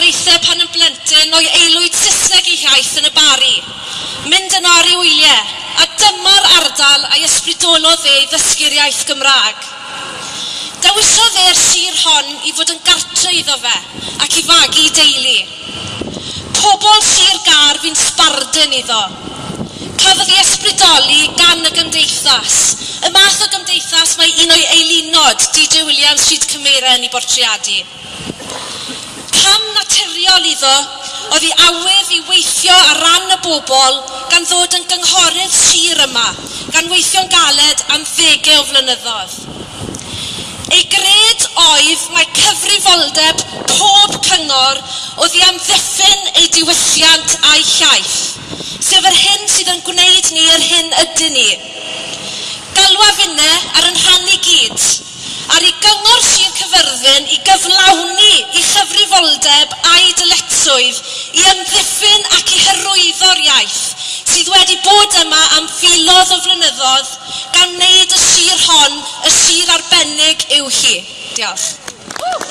blaenoriaethau pan yn blentyn o'i aelwyd Saesneg ei hiaith yn y bari. Mynd yn ar ei wyliau, a dyma'r ardal a'i ysbrydolodd e i ddysgu'r iaith Gymraeg. Dewisodd e'r sir hon i fod yn gartre iddo fe ac i fagu deulu. Pobl sir gar fi'n sbardyn iddo. Cafodd ei ysbrydoli gan y gymdeithas, y math o gymdeithas mae un o'i eilunod DJ Williams, Rhyd Cymeren i bortreadu oedd hi awydd i weithio ar ran y bobl gan ddod yn gynghorydd sir yma, gan weithio'n galed am ddegau o flynyddoedd. Ei gred oedd mae cyfrifoldeb pob cyngor oedd i amddiffyn ei diwylliant a'i llaeth, sef yr hyn sydd yn gwneud ni yr hyn ydyn ni. Galwa unne ar yn rhan i ymddiffyn ac i hyrwyddo'r iaith sydd wedi bod yma am filodd o flynyddoedd gan wneud y sir hon y sir arbennig yw hi. Diolch.